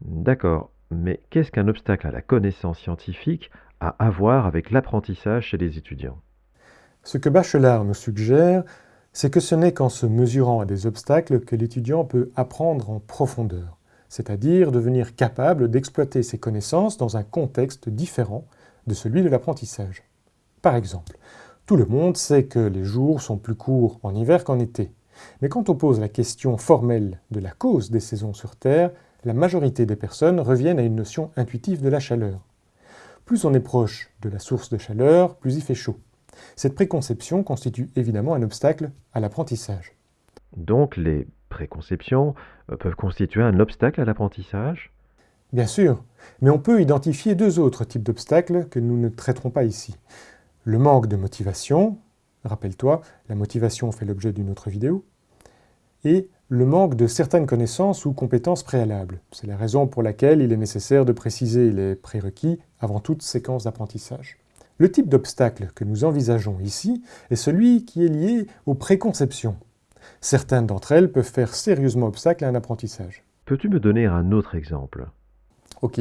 D'accord, mais qu'est-ce qu'un obstacle à la connaissance scientifique a à voir avec l'apprentissage chez les étudiants? Ce que Bachelard nous suggère, c'est que ce n'est qu'en se mesurant à des obstacles que l'étudiant peut apprendre en profondeur, c'est-à-dire devenir capable d'exploiter ses connaissances dans un contexte différent de celui de l'apprentissage. Par exemple, tout le monde sait que les jours sont plus courts en hiver qu'en été. Mais quand on pose la question formelle de la cause des saisons sur Terre, la majorité des personnes reviennent à une notion intuitive de la chaleur. Plus on est proche de la source de chaleur, plus il fait chaud. Cette préconception constitue évidemment un obstacle à l'apprentissage. Donc les préconceptions euh, peuvent constituer un obstacle à l'apprentissage? Bien sûr, mais on peut identifier deux autres types d'obstacles que nous ne traiterons pas ici. Le manque de motivation, rappelle-toi, la motivation fait l'objet d'une autre vidéo, et le manque de certaines connaissances ou compétences préalables. C'est la raison pour laquelle il est nécessaire de préciser les prérequis avant toute séquence d'apprentissage. Le type d'obstacle que nous envisageons ici est celui qui est lié aux préconceptions. Certaines d'entre elles peuvent faire sérieusement obstacle à un apprentissage. Peux-tu me donner un autre exemple? Ok,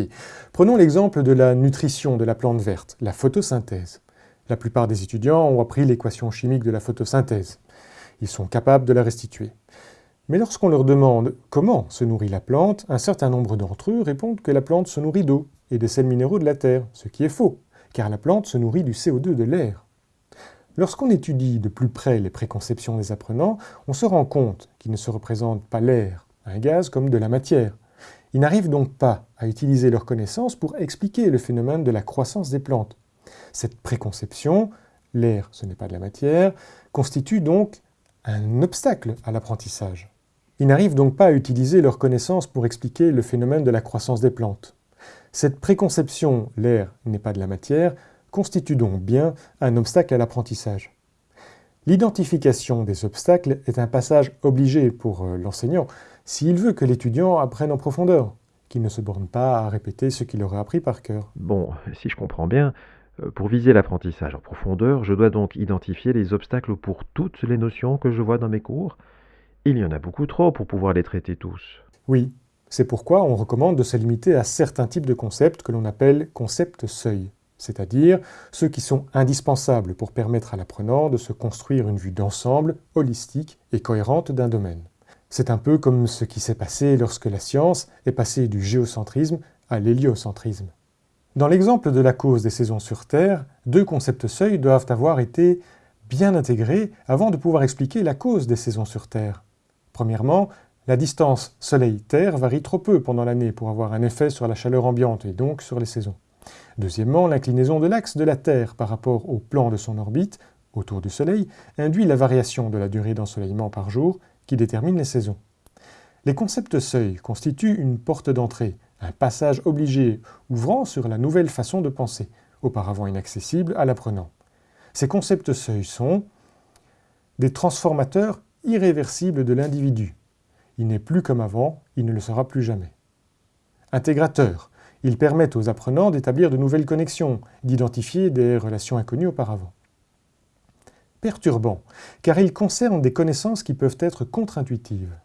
prenons l'exemple de la nutrition de la plante verte, la photosynthèse. La plupart des étudiants ont appris l'équation chimique de la photosynthèse. Ils sont capables de la restituer. Mais lorsqu'on leur demande comment se nourrit la plante, un certain nombre d'entre eux répondent que la plante se nourrit d'eau et des sels minéraux de la terre, ce qui est faux, car la plante se nourrit du CO2 de l'air. Lorsqu'on étudie de plus près les préconceptions des apprenants, on se rend compte qu'ils ne se représentent pas l'air, un gaz, comme de la matière, ils n'arrivent donc pas à utiliser leurs connaissances pour expliquer le phénomène de la croissance des plantes. Cette préconception, l'air ce n'est pas de la matière, constitue donc un obstacle à l'apprentissage. Ils n'arrivent donc pas à utiliser leurs connaissances pour expliquer le phénomène de la croissance des plantes. Cette préconception, l'air n'est pas de la matière, constitue donc bien un obstacle à l'apprentissage. L'identification des obstacles est un passage obligé pour euh, l'enseignant s'il veut que l'étudiant apprenne en profondeur, qu'il ne se borne pas à répéter ce qu'il aurait appris par cœur. Bon, si je comprends bien, euh, pour viser l'apprentissage en profondeur, je dois donc identifier les obstacles pour toutes les notions que je vois dans mes cours. Il y en a beaucoup trop pour pouvoir les traiter tous. Oui, c'est pourquoi on recommande de se limiter à certains types de concepts que l'on appelle concepts seuil c'est-à-dire ceux qui sont indispensables pour permettre à l'apprenant de se construire une vue d'ensemble, holistique et cohérente d'un domaine. C'est un peu comme ce qui s'est passé lorsque la science est passée du géocentrisme à l'héliocentrisme. Dans l'exemple de la cause des saisons sur Terre, deux concepts seuils doivent avoir été bien intégrés avant de pouvoir expliquer la cause des saisons sur Terre. Premièrement, la distance Soleil-Terre varie trop peu pendant l'année pour avoir un effet sur la chaleur ambiante et donc sur les saisons. Deuxièmement, l'inclinaison de l'axe de la Terre par rapport au plan de son orbite, autour du Soleil, induit la variation de la durée d'ensoleillement par jour qui détermine les saisons. Les concepts seuils constituent une porte d'entrée, un passage obligé ouvrant sur la nouvelle façon de penser, auparavant inaccessible à l'apprenant. Ces concepts seuils sont des transformateurs irréversibles de l'individu. Il n'est plus comme avant, il ne le sera plus jamais. Intégrateurs, ils permettent aux apprenants d'établir de nouvelles connexions, d'identifier des relations inconnues auparavant. Perturbants, car ils concernent des connaissances qui peuvent être contre-intuitives.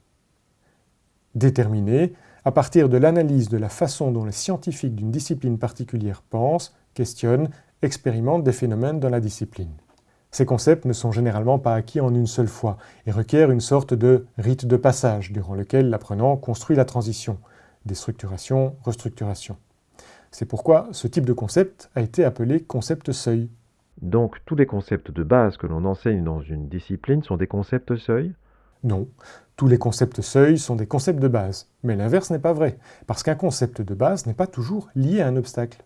Déterminés, à partir de l'analyse de la façon dont les scientifiques d'une discipline particulière pensent, questionnent, expérimentent des phénomènes dans la discipline. Ces concepts ne sont généralement pas acquis en une seule fois et requièrent une sorte de rite de passage durant lequel l'apprenant construit la transition, déstructuration, restructuration. C'est pourquoi ce type de concept a été appelé concept seuil. Donc tous les concepts de base que l'on enseigne dans une discipline sont des concepts seuil Non, tous les concepts seuil sont des concepts de base, mais l'inverse n'est pas vrai, parce qu'un concept de base n'est pas toujours lié à un obstacle.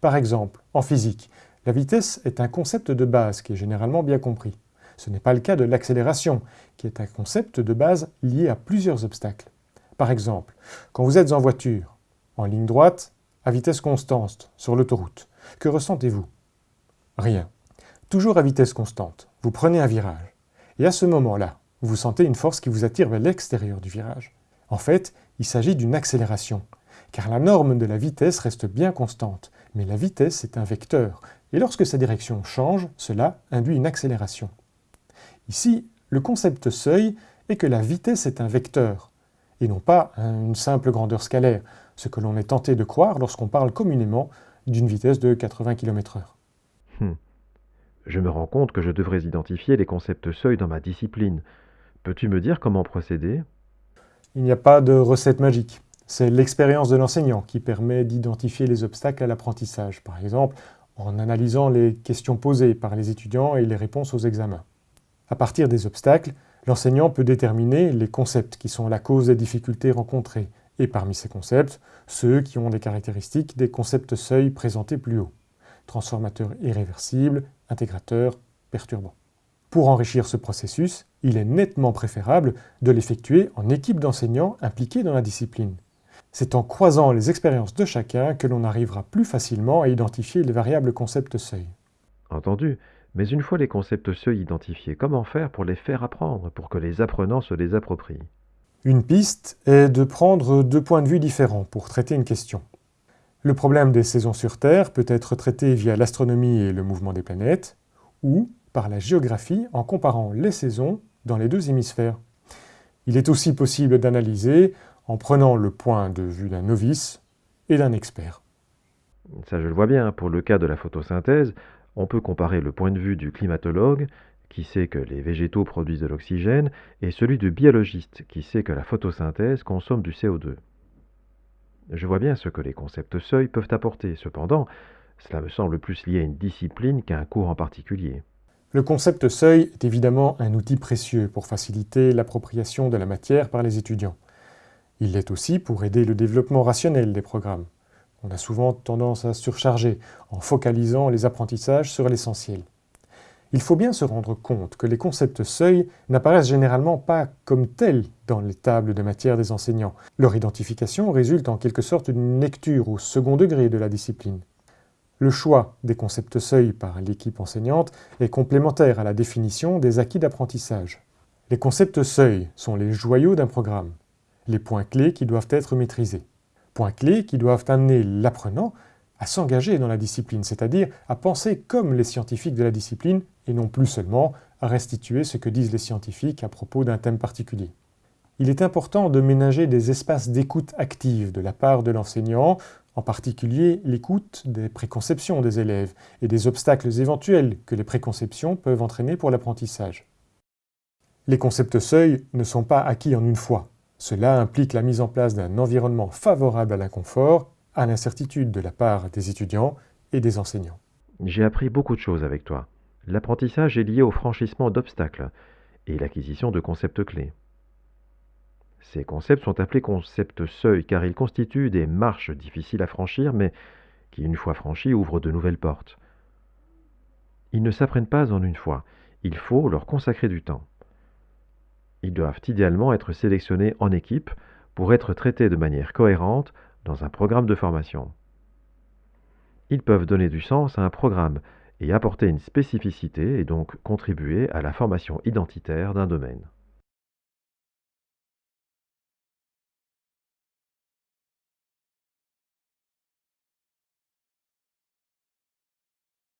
Par exemple, en physique, la vitesse est un concept de base qui est généralement bien compris. Ce n'est pas le cas de l'accélération, qui est un concept de base lié à plusieurs obstacles. Par exemple, quand vous êtes en voiture, en ligne droite, à vitesse constante, sur l'autoroute, que ressentez-vous? Rien. Toujours à vitesse constante, vous prenez un virage. Et à ce moment-là, vous sentez une force qui vous attire vers l'extérieur du virage. En fait, il s'agit d'une accélération, car la norme de la vitesse reste bien constante, mais la vitesse est un vecteur, et lorsque sa direction change, cela induit une accélération. Ici, le concept seuil est que la vitesse est un vecteur, et non pas une simple grandeur scalaire. ce que l'on est tenté de croire lorsqu'on parle communément d'une vitesse de 80 km/h. Hum. Je me rends compte que je devrais identifier les concepts seuil dans ma discipline. Peux-tu me dire comment procéder? Il n'y a pas de recette magique. C'est l'expérience de l'enseignant qui permet d'identifier les obstacles à l'apprentissage, par exemple en analysant les questions posées par les étudiants et les réponses aux examens. À partir des obstacles, l'enseignant peut déterminer les concepts qui sont la cause des difficultés rencontrées, et parmi ces concepts, ceux qui ont des caractéristiques des concepts seuils présentés plus haut. Transformateur irréversible, intégrateur, perturbant. Pour enrichir ce processus, il est nettement préférable de l'effectuer en équipe d'enseignants impliqués dans la discipline. C'est en croisant les expériences de chacun que l'on arrivera plus facilement à identifier les variables concepts seuil. Entendu. Mais une fois les concepts seuils identifiés, comment faire pour les faire apprendre, pour que les apprenants se les approprient? Une piste est de prendre deux points de vue différents pour traiter une question. Le problème des saisons sur Terre peut être traité via l'astronomie et le mouvement des planètes, ou par la géographie en comparant les saisons dans les deux hémisphères. Il est aussi possible d'analyser en prenant le point de vue d'un novice et d'un expert. Ça, je le vois bien. Pour le cas de la photosynthèse, on peut comparer le point de vue du climatologue, qui sait que les végétaux produisent de l'oxygène, et celui du biologiste, qui sait que la photosynthèse consomme du CO2. Je vois bien ce que les concepts seuils peuvent apporter. Cependant, cela me semble plus lié à une discipline qu'à un cours en particulier. Le concept seuil est évidemment un outil précieux pour faciliter l'appropriation de la matière par les étudiants. Il l'est aussi pour aider le développement rationnel des programmes. On a souvent tendance à surcharger en focalisant les apprentissages sur l'essentiel. Il faut bien se rendre compte que les concepts seuils n'apparaissent généralement pas comme tels dans les tables de matière des enseignants. Leur identification résulte en quelque sorte d'une lecture au second degré de la discipline. Le choix des concepts seuils par l'équipe enseignante est complémentaire à la définition des acquis d'apprentissage. Les concepts seuils sont les joyaux d'un programme les points clés qui doivent être maîtrisés. Points clés qui doivent amener l'apprenant à s'engager dans la discipline, c'est-à-dire à penser comme les scientifiques de la discipline et non plus seulement à restituer ce que disent les scientifiques à propos d'un thème particulier. Il est important de ménager des espaces d'écoute active de la part de l'enseignant, en particulier l'écoute des préconceptions des élèves et des obstacles éventuels que les préconceptions peuvent entraîner pour l'apprentissage. Les concepts seuils ne sont pas acquis en une fois. Cela implique la mise en place d'un environnement favorable à l'inconfort, à l'incertitude de la part des étudiants et des enseignants. J'ai appris beaucoup de choses avec toi. L'apprentissage est lié au franchissement d'obstacles et l'acquisition de concepts clés. Ces concepts sont appelés concepts seuils car ils constituent des marches difficiles à franchir mais qui, une fois franchies, ouvrent de nouvelles portes. Ils ne s'apprennent pas en une fois, il faut leur consacrer du temps. Ils doivent idéalement être sélectionnés en équipe pour être traités de manière cohérente dans un programme de formation. Ils peuvent donner du sens à un programme et apporter une spécificité et donc contribuer à la formation identitaire d'un domaine.